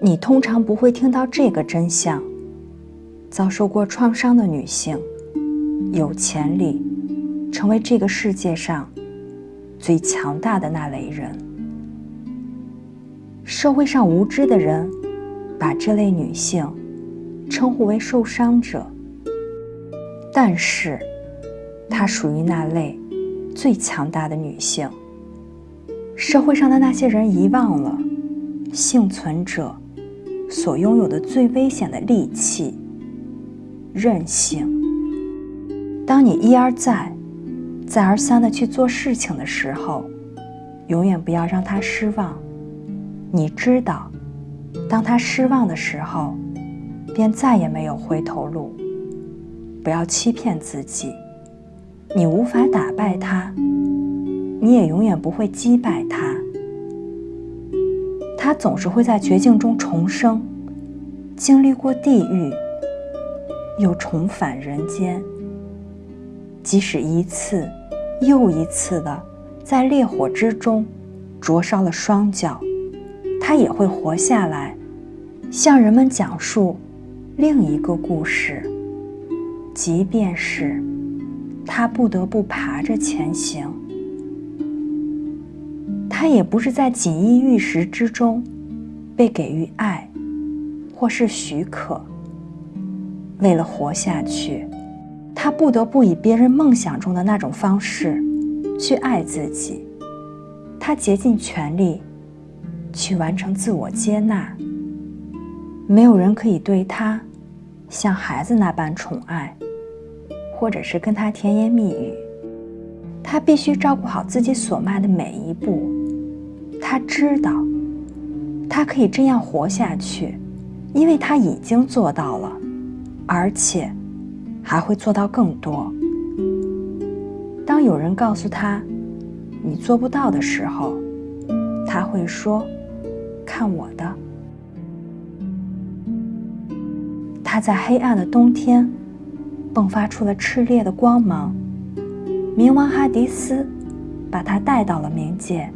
你通常不会听到这个真相：遭受过创伤的女性有潜力成为这个世界上最强大的那类人。社会上无知的人把这类女性称呼为受伤者，但是她属于那类最强大的女性。社会上的那些人遗忘了幸存者所拥有的最危险的利器——任性。当你一而再、再而三的去做事情的时候，永远不要让他失望。你知道，当他失望的时候，便再也没有回头路。不要欺骗自己，你无法打败他，你也永远不会击败他。他总是会在绝境中重生，经历过地狱，又重返人间。即使一次又一次的在烈火之中灼烧了双脚。他也会活下来，向人们讲述另一个故事。即便是他不得不爬着前行，他也不是在锦衣玉食之中被给予爱或是许可。为了活下去，他不得不以别人梦想中的那种方式去爱自己。他竭尽全力。去完成自我接纳。没有人可以对他像孩子那般宠爱，或者是跟他甜言蜜语。他必须照顾好自己所迈的每一步。他知道，他可以这样活下去，因为他已经做到了，而且还会做到更多。当有人告诉他你做不到的时候，他会说。看我的！他在黑暗的冬天迸发出了炽烈的光芒。冥王哈迪斯把他带到了冥界。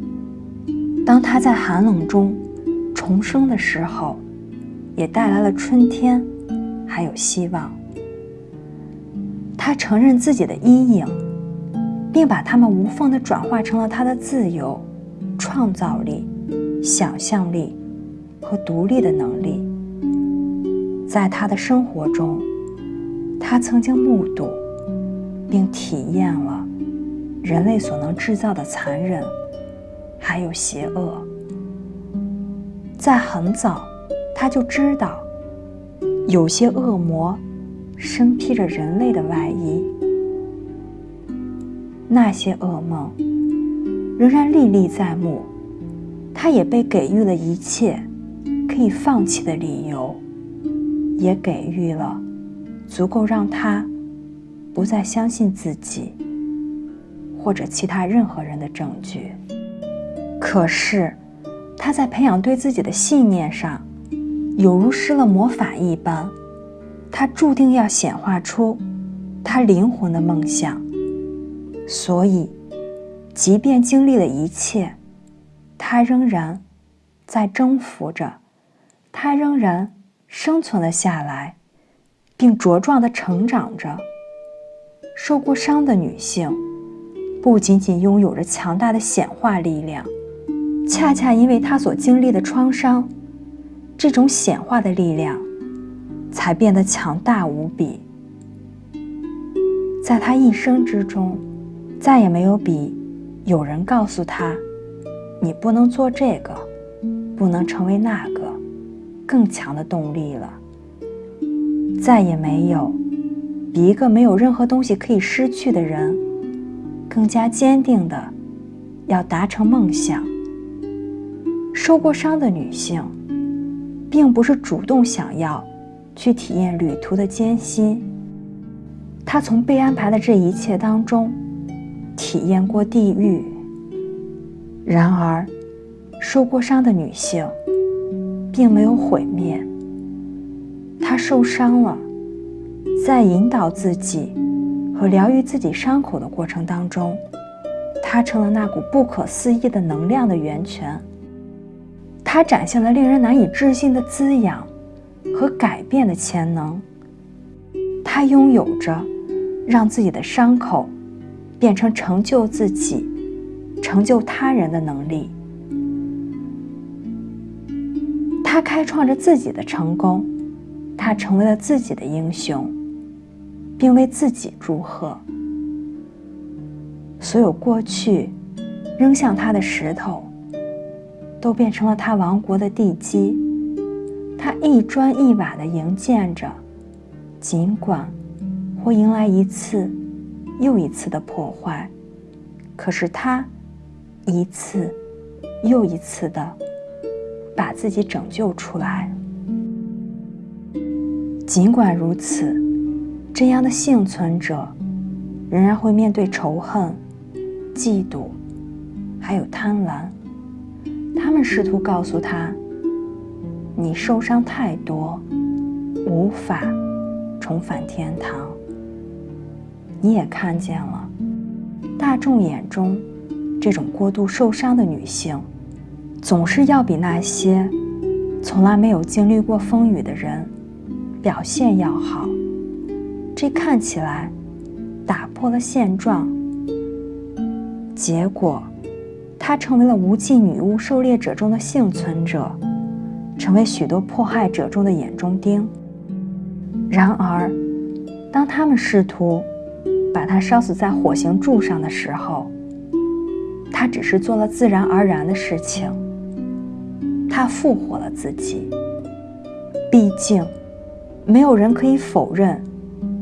当他在寒冷中重生的时候，也带来了春天，还有希望。他承认自己的阴影，并把它们无缝地转化成了他的自由、创造力。想象力和独立的能力，在他的生活中，他曾经目睹并体验了人类所能制造的残忍，还有邪恶。在很早，他就知道有些恶魔身披着人类的外衣，那些噩梦仍然历历在目。他也被给予了一切可以放弃的理由，也给予了足够让他不再相信自己或者其他任何人的证据。可是，他在培养对自己的信念上，有如施了魔法一般，他注定要显化出他灵魂的梦想。所以，即便经历了一切。他仍然在征服着，他仍然生存了下来，并茁壮的成长着。受过伤的女性，不仅仅拥有着强大的显化力量，恰恰因为他所经历的创伤，这种显化的力量才变得强大无比。在他一生之中，再也没有比有人告诉他。你不能做这个，不能成为那个，更强的动力了。再也没有比一个没有任何东西可以失去的人，更加坚定的要达成梦想。受过伤的女性，并不是主动想要去体验旅途的艰辛，她从被安排的这一切当中体验过地狱。然而，受过伤的女性并没有毁灭。她受伤了，在引导自己和疗愈自己伤口的过程当中，她成了那股不可思议的能量的源泉。他展现了令人难以置信的滋养和改变的潜能。他拥有着让自己的伤口变成成就自己、成就他人的能力。他开创着自己的成功，他成为了自己的英雄，并为自己祝贺。所有过去扔向他的石头，都变成了他王国的地基。他一砖一瓦地营建着，尽管会迎来一次又一次的破坏，可是他一次又一次地把自己拯救出来。尽管如此，这样的幸存者仍然会面对仇恨。嫉妒，还有贪婪，他们试图告诉他：“你受伤太多，无法重返天堂。”你也看见了，大众眼中这种过度受伤的女性，总是要比那些从来没有经历过风雨的人表现要好。这看起来打破了现状。结果，她成为了无尽女巫狩猎者中的幸存者，成为许多迫害者中的眼中钉。然而，当他们试图把她烧死在火刑柱上的时候，她只是做了自然而然的事情。她复活了自己。毕竟，没有人可以否认，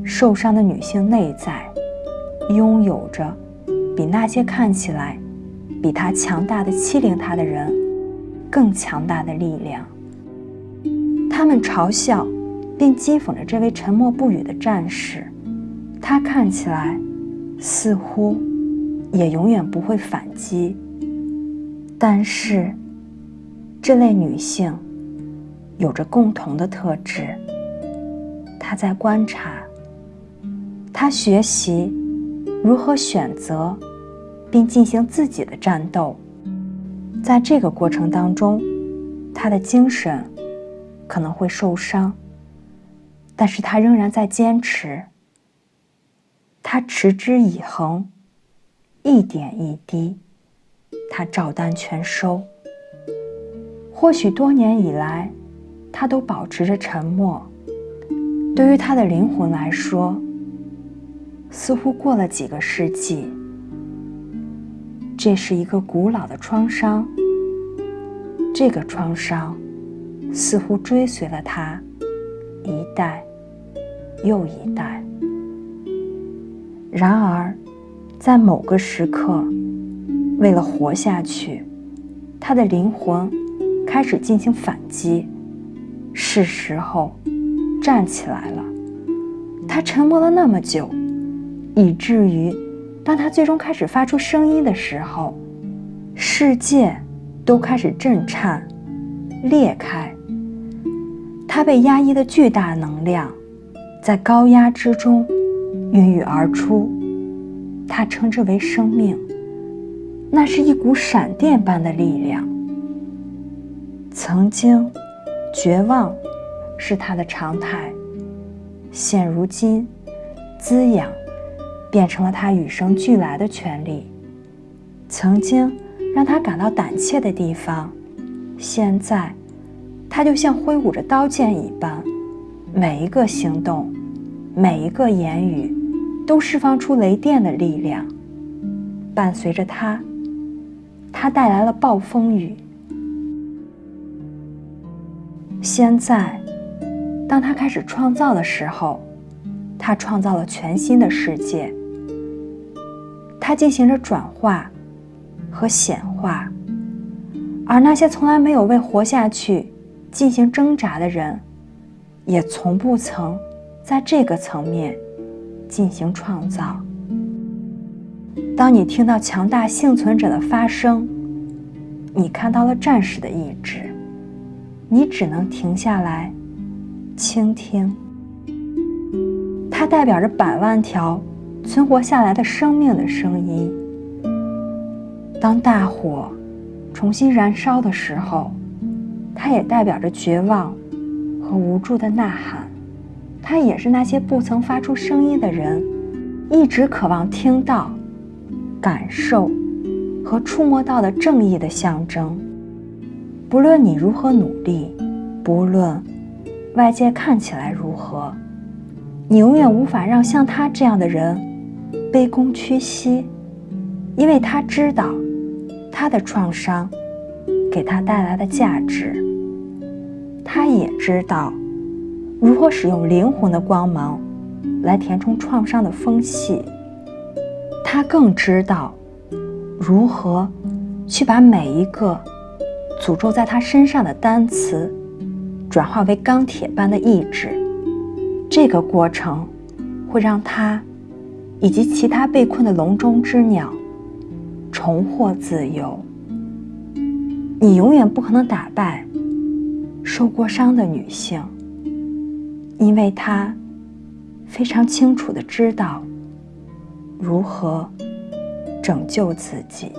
受伤的女性内在拥有着。比那些看起来比他强大的欺凌他的人更强大的力量。他们嘲笑并讥讽着这位沉默不语的战士，他看起来似乎也永远不会反击。但是，这类女性有着共同的特质：她在观察，她学习如何选择。并进行自己的战斗，在这个过程当中，他的精神可能会受伤，但是他仍然在坚持。他持之以恒，一点一滴，他照单全收。或许多年以来，他都保持着沉默。对于他的灵魂来说，似乎过了几个世纪。这是一个古老的创伤，这个创伤似乎追随了他一代又一代。然而，在某个时刻，为了活下去，他的灵魂开始进行反击，是时候站起来了。他沉默了那么久，以至于。当他最终开始发出声音的时候，世界都开始震颤、裂开。他被压抑的巨大能量在高压之中孕育而出，他称之为生命。那是一股闪电般的力量。曾经，绝望是他的常态，现如今，滋养。变成了他与生俱来的权利。曾经让他感到胆怯的地方，现在他就像挥舞着刀剑一般，每一个行动，每一个言语，都释放出雷电的力量。伴随着他，他带来了暴风雨。现在，当他开始创造的时候，他创造了全新的世界。它进行着转化和显化，而那些从来没有为活下去进行挣扎的人，也从不曾在这个层面进行创造。当你听到强大幸存者的发声，你看到了战士的意志，你只能停下来倾听。它代表着百万条。存活下来的生命的声音。当大火重新燃烧的时候，它也代表着绝望和无助的呐喊。它也是那些不曾发出声音的人，一直渴望听到、感受和触摸到的正义的象征。不论你如何努力，不论外界看起来如何，你永远无法让像他这样的人卑躬屈膝，因为他知道他的创伤给他带来的价值，他也知道。如何使用灵魂的光芒来填充创伤的缝隙？他更知道如何去把每一个诅咒在他身上的单词转化为钢铁般的意志。这个过程会让他以及其他被困的笼中之鸟重获自由。你永远不可能打败受过伤的女性。因为她非常清楚的知道如何拯救自己。